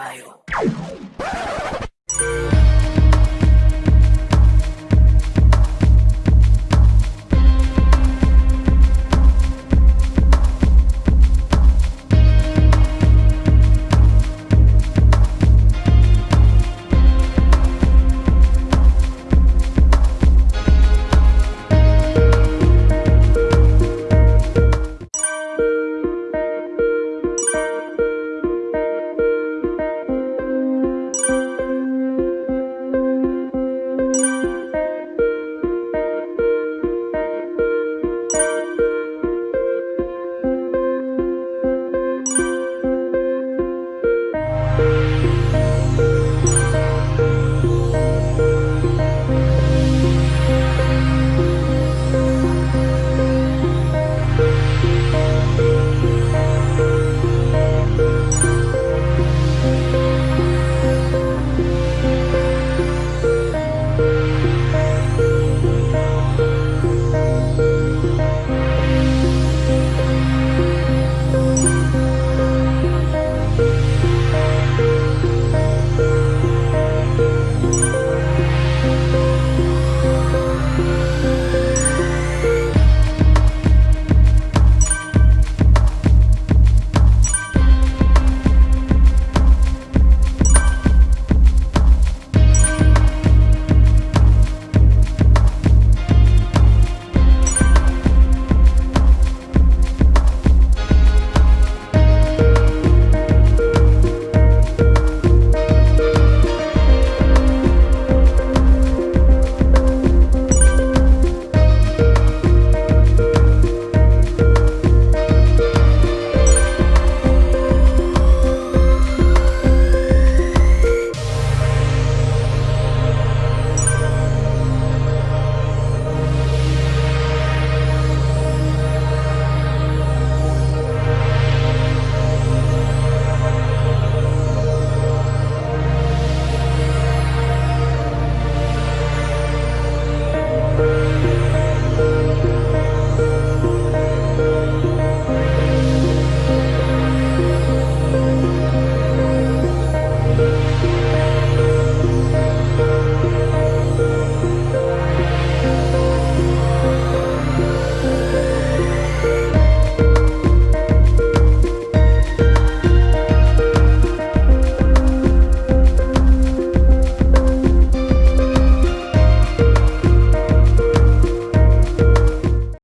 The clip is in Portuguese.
bairro.